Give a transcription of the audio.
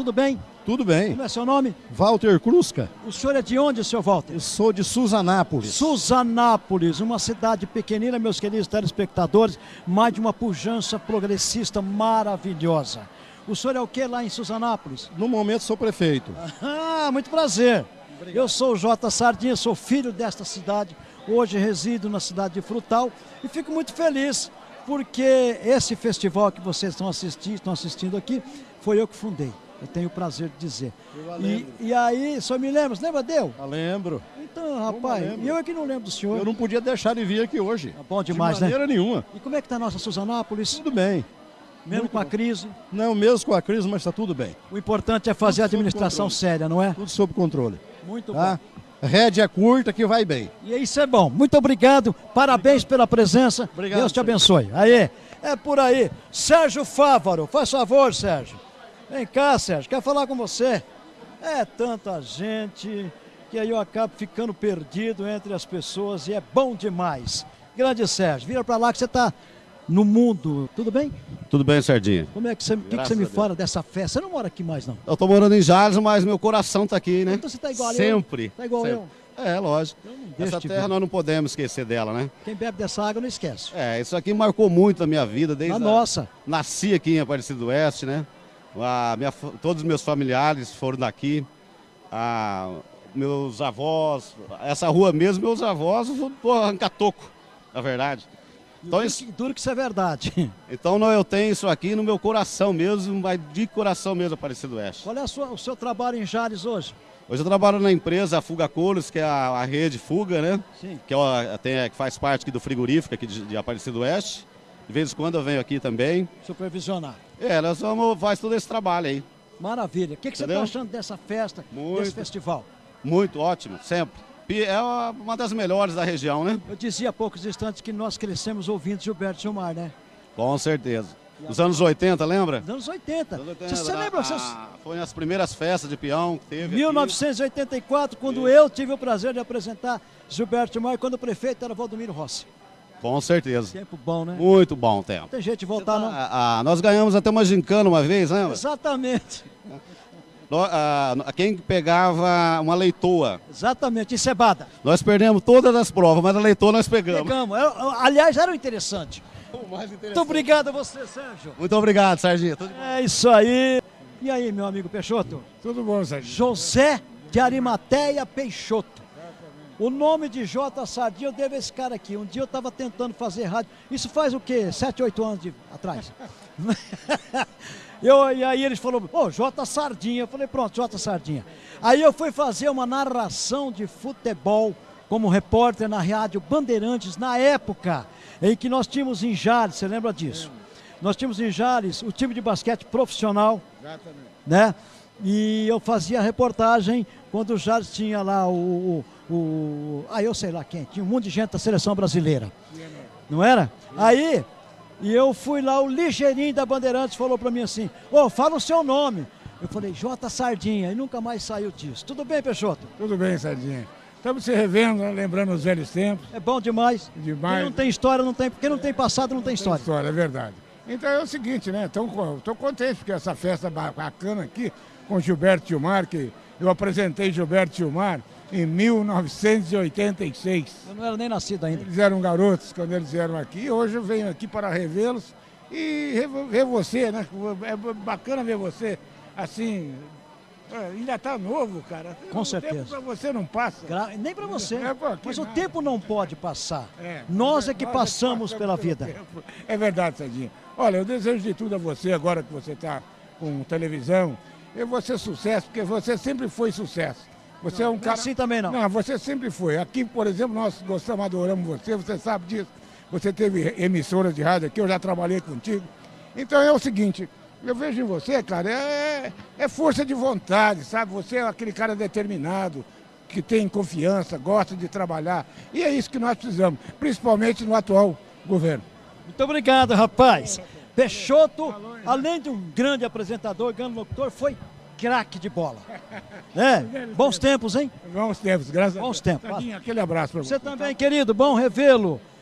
tudo bem? Tudo bem. Como é seu nome? Walter Crusca. O senhor é de onde, seu Walter? Eu sou de Suzanápolis. Suzanápolis, uma cidade pequenina, meus queridos telespectadores, mas de uma pujança progressista maravilhosa. O senhor é o que lá em Suzanápolis? No momento sou prefeito. Ah, muito prazer. Eu sou o Jota Sardinha, sou filho desta cidade. Hoje resido na cidade de Frutal e fico muito feliz porque esse festival que vocês estão assistindo, estão assistindo aqui foi eu que fundei. Eu tenho o prazer de dizer. E, e, aí, só me lembra, você lembra dele? Eu lembro. Então, rapaz, eu, eu é que não lembro do senhor. Eu não podia deixar de vir aqui hoje. Tá bom demais, de maneira né? nenhuma. E como é que está a nossa Suzanápolis? Tudo bem. Mesmo Muito com a bom. crise? Não, mesmo com a crise, mas está tudo bem. O importante é fazer a Tudo sob administração séria, não é? Tudo sob controle. Muito Tá? Rédea curta que vai bem. E isso é bom. Muito obrigado. Parabéns pela presença. Obrigado, Deus te Sérgio. abençoe. Aí, é por aí. Sérgio Fávaro, faz favor, Sérgio. Vem cá, Sérgio, quer falar com você? É tanta gente que aí eu acabo ficando perdido entre as pessoas e é bom demais. Grande Sérgio, vira pra lá que você tá no mundo. Tudo bem? Tudo bem, Sardinha? Como é que você, que que você me fala dessa festa? Você não mora aqui mais, não? Eu tô morando em Jales, mas meu coração tá aqui, né? Então você tá igual a eu? Sempre. Tá igual Sempre. eu? É, lógico. Eu deixo Essa terra ver. nós não podemos esquecer dela, né? Quem bebe dessa água não esquece. É, isso aqui marcou muito a minha vida, desde A a- nossa. Nasci aqui em Aparecido do Oeste, né? A minha todos os meus familiares foram daqui. A- meus avós, essa rua mesmo, meus avós, pô, arrancar toco, na verdade. Então, Duro isso, que- Duro que isso é verdade. então não, eu tenho isso aqui no meu coração mesmo, mas de coração mesmo, Aparecido do Oeste. Qual é sua- o seu trabalho em Jales hoje? Hoje eu trabalho na empresa Fuga Colos, que é a, a rede Fuga, né? Sim. Que, é tem- que faz parte aqui do frigorífico aqui de, de Aparecido do Oeste. De vez em quando eu venho aqui também. Supervisionar. É, nós vamos, faz todo esse trabalho aí. Maravilha. O que, que você está achando dessa festa, Muito. desse festival? Muito ótimo, sempre. É uma- das melhores da região, né? Eu dizia há poucos instantes que nós crescemos ouvindo Gilberto Gilmar, né? Com certeza. Nos anos 80, lembra? Nos anos 80. Anos 80, Você, você lembra? Você, a- foi nas primeiras festas de peão que teve. aqui. 1984, quando eu tive o prazer de apresentar Gilberto Gilmar, quando o prefeito era Valdomiro Rossi. Com certeza. Tempo bom, né? Muito bom o tempo. Não tem jeito de voltar, não? Ah, ah, nós ganhamos até uma gincana uma vez, lembra? Exatamente. Ah, quem pegava uma leitoa. Exatamente. Em Cebada. Nós perdemos todas as provas, mas a leitoa nós pegamos. Pegamos. Era- aliás, era o interessante. Muito obrigado a você, Sérgio. Muito obrigado, bom. É isso aí. E aí, meu amigo Peixoto? Tudo bom, Sérgio? José de Arimateia Peixoto. O nome de J. Sardinha eu devo a esse cara aqui. Um dia eu estava tentando fazer rádio. Isso faz o quê? Sete, oito anos de- atrás. eu, e aí eles falaram, ô, J. Sardinha. Eu falei, pronto, J. Sardinha. Aí eu fui fazer uma narração de futebol como repórter na rádio Bandeirantes, na época em que nós tínhamos em Jales, você lembra disso? Nós tínhamos em Jales o time de basquete profissional Exatamente. né? E eu fazia reportagem quando Jales tinha lá o, o, o- Ah, eu sei lá quem, tinha um monte de gente da seleção brasileira. Não era? Aí, e eu fui lá, o ligeirinho da Bandeirantes falou pra mim assim: Ô, fala o seu nome. Eu falei, J. Sardinha, e nunca mais saiu disso. Tudo bem, Peixoto? Tudo bem, Sardinha. Estamos se revendo, né? lembrando os velhos tempos. É bom demais. Demais. Quem não tem história, não tem. Quem não tem passado, não tem história. História, é verdade. Então é o seguinte, né? Estou contente porque essa festa ba- bacana aqui com Gilberto Gilmar, que eu apresentei Gilberto Gilmar em 1986. Eu não era nem nascido ainda. Eles eram garotos quando eles vieram aqui. Hoje eu venho aqui para revê-los e ver você, né? É bacana ver você assim. é, ainda está novo, cara. Com o certeza. tempo para você não passa. Gra- Nem pra você. É, pô, Mas o nada. tempo não pode passar. É, Nós é que nós passamos pela pelo vida. tempo. É verdade, Sadinho. Olha, eu desejo de tudo a você, agora que você está com televisão. Eu vou ser sucesso, porque você sempre foi sucesso. Você é um cara. assim também não. Não, você sempre foi. Aqui, por exemplo, nós gostamos, adoramos você, você sabe disso. Você teve emissora de rádio aqui, eu já trabalhei contigo. Então é o seguinte, eu vejo em você, cara, é, é força de vontade, sabe? Você é aquele cara determinado, que tem confiança, gosta de trabalhar. E é isso que nós precisamos, principalmente no atual governo. Muito obrigado, rapaz. Peixoto, além de um grande apresentador, grande locutor, foi craque de bola. É, bons tempos, hein? Bons tempos, graças Bons a Deus. tempos. Sadinho, aquele abraço para você. Você também, querido, bom revê-lo.